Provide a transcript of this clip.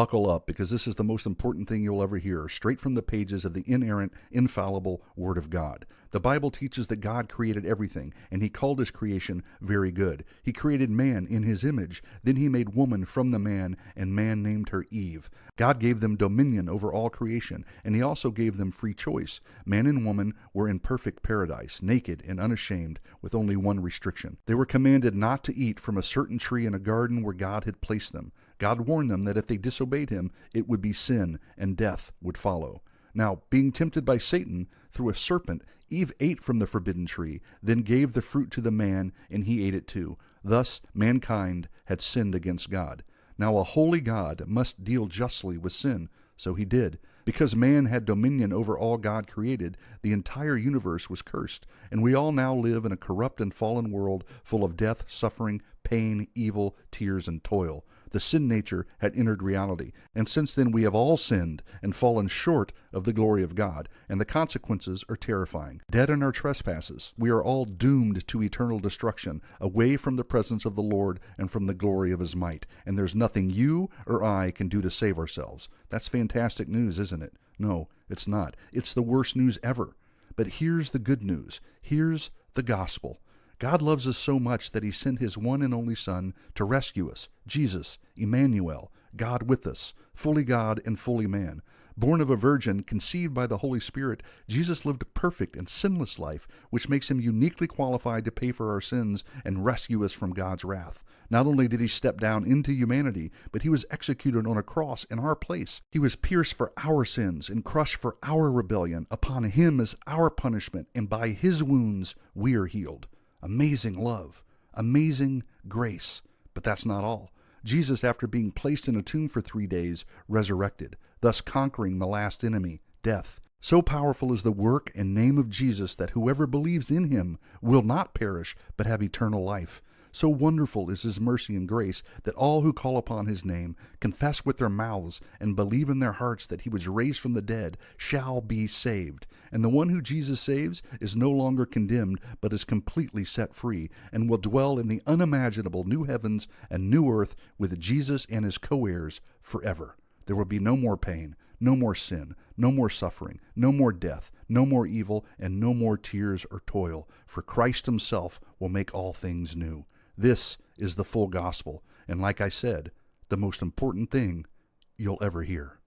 buckle up because this is the most important thing you'll ever hear, straight from the pages of the inerrant, infallible Word of God. The Bible teaches that God created everything, and He called His creation very good. He created man in His image. Then He made woman from the man, and man named her Eve. God gave them dominion over all creation, and He also gave them free choice. Man and woman were in perfect paradise, naked and unashamed, with only one restriction. They were commanded not to eat from a certain tree in a garden where God had placed them. God warned them that if they disobeyed him, it would be sin and death would follow. Now, being tempted by Satan through a serpent, Eve ate from the forbidden tree, then gave the fruit to the man, and he ate it too. Thus, mankind had sinned against God. Now, a holy God must deal justly with sin, so he did. Because man had dominion over all God created, the entire universe was cursed, and we all now live in a corrupt and fallen world full of death, suffering, pain, evil, tears, and toil. The sin nature had entered reality, and since then we have all sinned and fallen short of the glory of God, and the consequences are terrifying. Dead in our trespasses, we are all doomed to eternal destruction, away from the presence of the Lord and from the glory of his might, and there's nothing you or I can do to save ourselves. That's fantastic news, isn't it? No, it's not. It's the worst news ever. But here's the good news. Here's the gospel. God loves us so much that he sent his one and only Son to rescue us, Jesus, Emmanuel, God with us, fully God and fully man. Born of a virgin, conceived by the Holy Spirit, Jesus lived a perfect and sinless life, which makes him uniquely qualified to pay for our sins and rescue us from God's wrath. Not only did he step down into humanity, but he was executed on a cross in our place. He was pierced for our sins and crushed for our rebellion. Upon him is our punishment, and by his wounds we are healed amazing love, amazing grace. But that's not all. Jesus, after being placed in a tomb for three days, resurrected, thus conquering the last enemy, death. So powerful is the work and name of Jesus that whoever believes in him will not perish, but have eternal life. So wonderful is his mercy and grace that all who call upon his name, confess with their mouths, and believe in their hearts that he was raised from the dead, shall be saved. And the one who Jesus saves is no longer condemned, but is completely set free, and will dwell in the unimaginable new heavens and new earth with Jesus and his co heirs forever. There will be no more pain, no more sin, no more suffering, no more death, no more evil, and no more tears or toil, for Christ himself will make all things new. This is the full gospel, and like I said, the most important thing you'll ever hear.